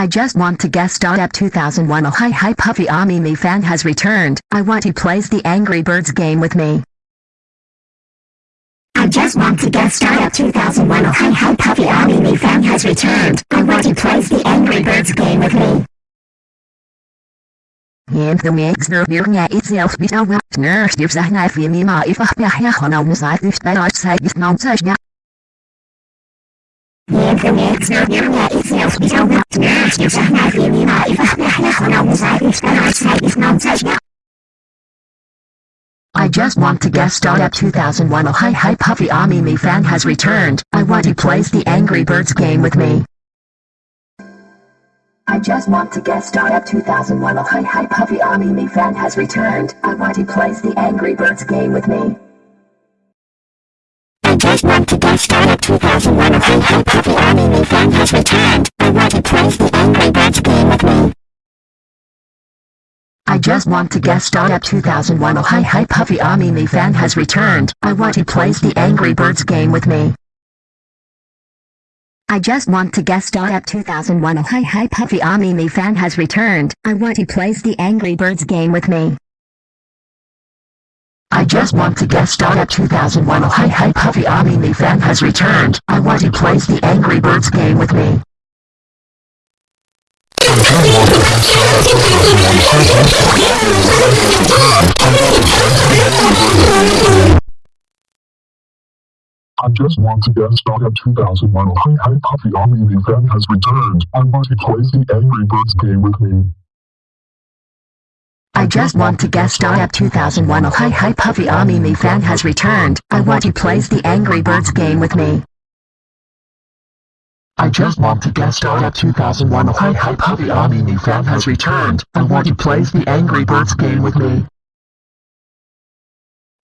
I just want to guess. at 2001 Oh hi hi Puffy Ami me fan has returned. I want he plays the Angry Birds game with me. I just want to guess. at 2001 Oh hi hi Puffy Ami me fan has returned. I want he plays the Angry Birds game with me. In the mix there near nga itself be no nurse gives a knife in ma if I have on the side if that I say is not. In the mix there near nga itself be no nurse just want to guest star at 2001 Oh hi hi Puffy Ami me fan has returned. I want he plays the Angry Birds game with me. I just want to guest star at 2001 Oh hi hi Puffy Ami me fan has returned. I want he plays the Angry Birds game with me. I just want to guest star at 2001 Oh hi hi Puffy Ami me fan has returned. I want he plays the Angry just want to star at 2001 Oh hi hi Puffy Ami me fan has returned. I want he plays the Angry Birds game with me. I just want to star at 2001 Oh hi hi Puffy Ami me fan has returned. I want he plays the Angry Birds game with me. I just want to star at 2001 Oh hi hi Puffy Ami me fan has returned. I want he plays the Angry Birds game with me. I just want to guest star at 2001 Oh hi hi Puffy Ami me fan has returned. I want to play the Angry Birds game with me. I just want to guest star at 2001 Oh hi hi Puffy Ami me fan has returned. I want to play the Angry Birds game with me. I just want to guest star at 2001 Oh hi hi Ami me fan has returned. I want he plays the Angry Birds game with me.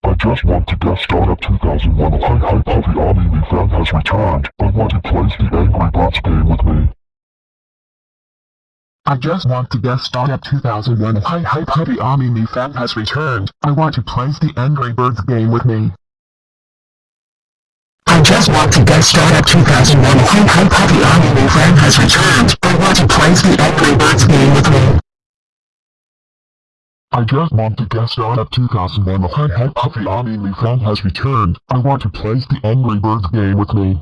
I just want to guest star at 2001 Oh hi hi Ami me fan has returned. I want he plays the Angry Birds game with me. I just want to guest star at 2001 Oh hi hi Ami me fan has returned. I want he plays the Angry Birds game with me. I just want to get star at 2001 Oh hi hi Puffy Ami me fan has returned. I want to plays the Angry Birds game with me. I just want to get star at 2001 Oh hi hi Puffy Ami me fan has returned. I want to plays the Angry Birds game with me.